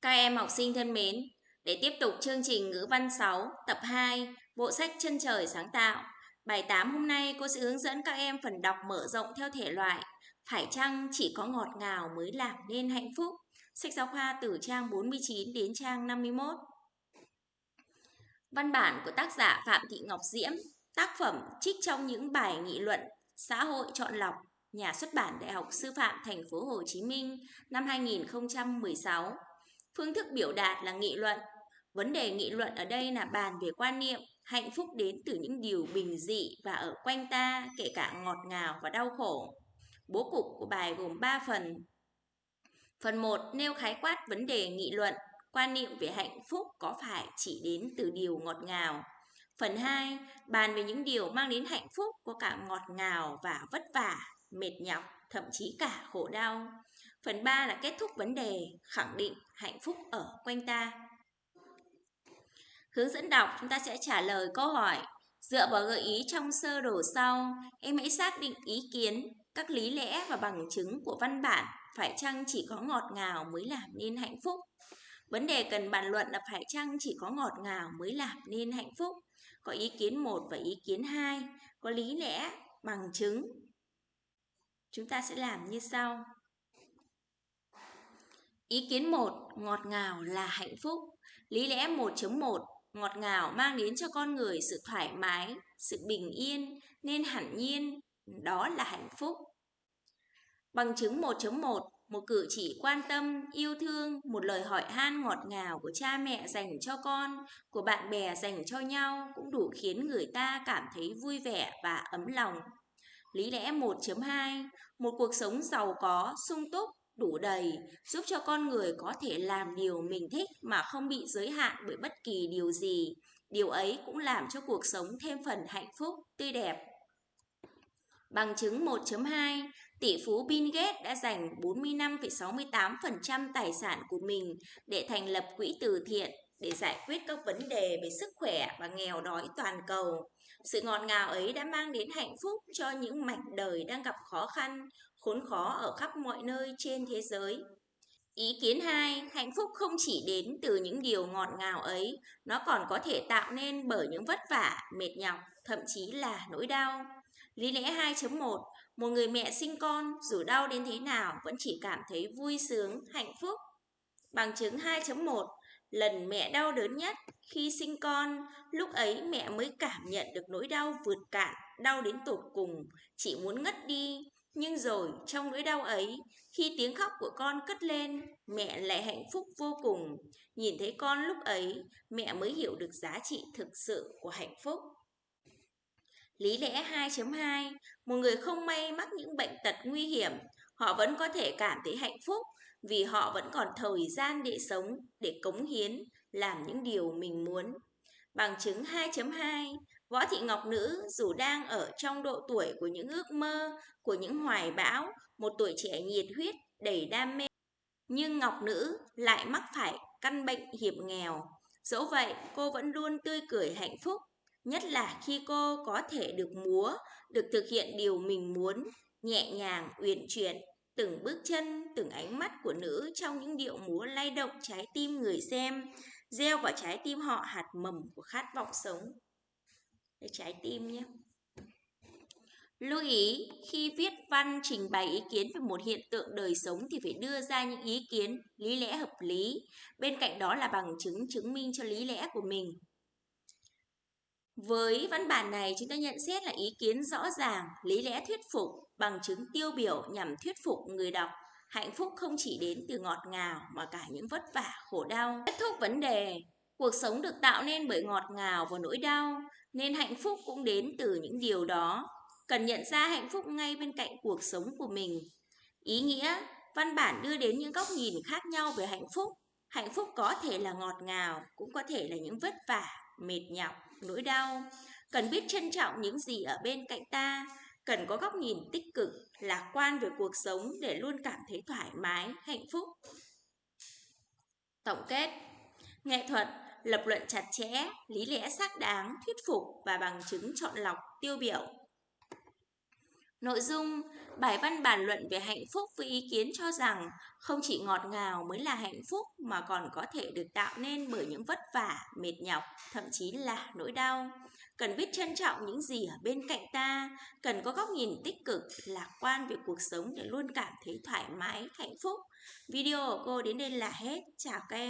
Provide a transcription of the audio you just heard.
Các em học sinh thân mến, để tiếp tục chương trình ngữ văn 6, tập 2, bộ sách Chân trời sáng tạo. Bài 8 hôm nay cô sẽ hướng dẫn các em phần đọc mở rộng theo thể loại Phải chăng chỉ có ngọt ngào mới làm nên hạnh phúc? Sách giáo khoa từ trang 49 đến trang 51. Văn bản của tác giả Phạm Thị Ngọc Diễm, tác phẩm trích trong những bài nghị luận xã hội chọn lọc, nhà xuất bản Đại học Sư phạm Thành phố Hồ Chí Minh năm 2016. Phương thức biểu đạt là nghị luận. Vấn đề nghị luận ở đây là bàn về quan niệm, hạnh phúc đến từ những điều bình dị và ở quanh ta, kể cả ngọt ngào và đau khổ. Bố cục của bài gồm 3 phần. Phần 1 nêu khái quát vấn đề nghị luận, quan niệm về hạnh phúc có phải chỉ đến từ điều ngọt ngào. Phần 2 bàn về những điều mang đến hạnh phúc có cả ngọt ngào và vất vả, mệt nhọc, thậm chí cả khổ đau. Phần 3 là kết thúc vấn đề, khẳng định hạnh phúc ở quanh ta. Hướng dẫn đọc chúng ta sẽ trả lời câu hỏi Dựa vào gợi ý trong sơ đồ sau, em hãy xác định ý kiến, các lý lẽ và bằng chứng của văn bản phải chăng chỉ có ngọt ngào mới làm nên hạnh phúc. Vấn đề cần bàn luận là phải chăng chỉ có ngọt ngào mới làm nên hạnh phúc. Có ý kiến 1 và ý kiến 2, có lý lẽ, bằng chứng. Chúng ta sẽ làm như sau. Ý kiến 1, ngọt ngào là hạnh phúc. Lý lẽ 1.1, ngọt ngào mang đến cho con người sự thoải mái, sự bình yên, nên hẳn nhiên đó là hạnh phúc. Bằng chứng 1.1, một cử chỉ quan tâm, yêu thương, một lời hỏi han ngọt ngào của cha mẹ dành cho con, của bạn bè dành cho nhau cũng đủ khiến người ta cảm thấy vui vẻ và ấm lòng. Lý lẽ 1.2, một cuộc sống giàu có, sung túc, đủ đầy, giúp cho con người có thể làm điều mình thích mà không bị giới hạn bởi bất kỳ điều gì. Điều ấy cũng làm cho cuộc sống thêm phần hạnh phúc, tươi đẹp. Bằng chứng 1.2, tỷ phú Bill Gates đã dành 45,68% tài sản của mình để thành lập quỹ từ thiện để giải quyết các vấn đề về sức khỏe và nghèo đói toàn cầu. Sự ngọt ngào ấy đã mang đến hạnh phúc cho những mảnh đời đang gặp khó khăn, khốn khó ở khắp mọi nơi trên thế giới. Ý kiến 2, hạnh phúc không chỉ đến từ những điều ngọt ngào ấy, nó còn có thể tạo nên bởi những vất vả, mệt nhọc, thậm chí là nỗi đau. Lý lẽ 2.1, một người mẹ sinh con dù đau đến thế nào vẫn chỉ cảm thấy vui sướng, hạnh phúc. Bằng chứng 2.1, lần mẹ đau đớn nhất khi sinh con, lúc ấy mẹ mới cảm nhận được nỗi đau vượt cạn, đau đến tột cùng, chỉ muốn ngất đi. Nhưng rồi trong nỗi đau ấy, khi tiếng khóc của con cất lên, mẹ lại hạnh phúc vô cùng. Nhìn thấy con lúc ấy, mẹ mới hiểu được giá trị thực sự của hạnh phúc. Lý lẽ 2.2 Một người không may mắc những bệnh tật nguy hiểm, họ vẫn có thể cảm thấy hạnh phúc vì họ vẫn còn thời gian để sống, để cống hiến, làm những điều mình muốn. Bằng chứng 2.2 Võ Thị Ngọc Nữ dù đang ở trong độ tuổi của những ước mơ, của những hoài bão, một tuổi trẻ nhiệt huyết, đầy đam mê. Nhưng Ngọc Nữ lại mắc phải căn bệnh hiểm nghèo. Dẫu vậy, cô vẫn luôn tươi cười hạnh phúc, nhất là khi cô có thể được múa, được thực hiện điều mình muốn, nhẹ nhàng, uyển chuyển, từng bước chân, từng ánh mắt của nữ trong những điệu múa lay động trái tim người xem, gieo vào trái tim họ hạt mầm của khát vọng sống. Đây trái tim nhé. Lưu ý, khi viết văn trình bày ý kiến về một hiện tượng đời sống thì phải đưa ra những ý kiến, lý lẽ hợp lý. Bên cạnh đó là bằng chứng chứng minh cho lý lẽ của mình. Với văn bản này, chúng ta nhận xét là ý kiến rõ ràng, lý lẽ thuyết phục, bằng chứng tiêu biểu nhằm thuyết phục người đọc. Hạnh phúc không chỉ đến từ ngọt ngào mà cả những vất vả, khổ đau. Kết thúc vấn đề, cuộc sống được tạo nên bởi ngọt ngào và nỗi đau, nên hạnh phúc cũng đến từ những điều đó. Cần nhận ra hạnh phúc ngay bên cạnh cuộc sống của mình. Ý nghĩa, văn bản đưa đến những góc nhìn khác nhau về hạnh phúc. Hạnh phúc có thể là ngọt ngào, cũng có thể là những vất vả, mệt nhọc, nỗi đau. Cần biết trân trọng những gì ở bên cạnh ta, cần có góc nhìn tích cực, lạc quan về cuộc sống để luôn cảm thấy thoải mái, hạnh phúc. Tổng kết Nghệ thuật, lập luận chặt chẽ, lý lẽ xác đáng, thuyết phục và bằng chứng chọn lọc, tiêu biểu. Nội dung bài văn bàn luận về hạnh phúc với ý kiến cho rằng không chỉ ngọt ngào mới là hạnh phúc mà còn có thể được tạo nên bởi những vất vả, mệt nhọc, thậm chí là nỗi đau. Cần biết trân trọng những gì ở bên cạnh ta, cần có góc nhìn tích cực, lạc quan về cuộc sống để luôn cảm thấy thoải mái, hạnh phúc. Video của cô đến đây là hết. Chào các em.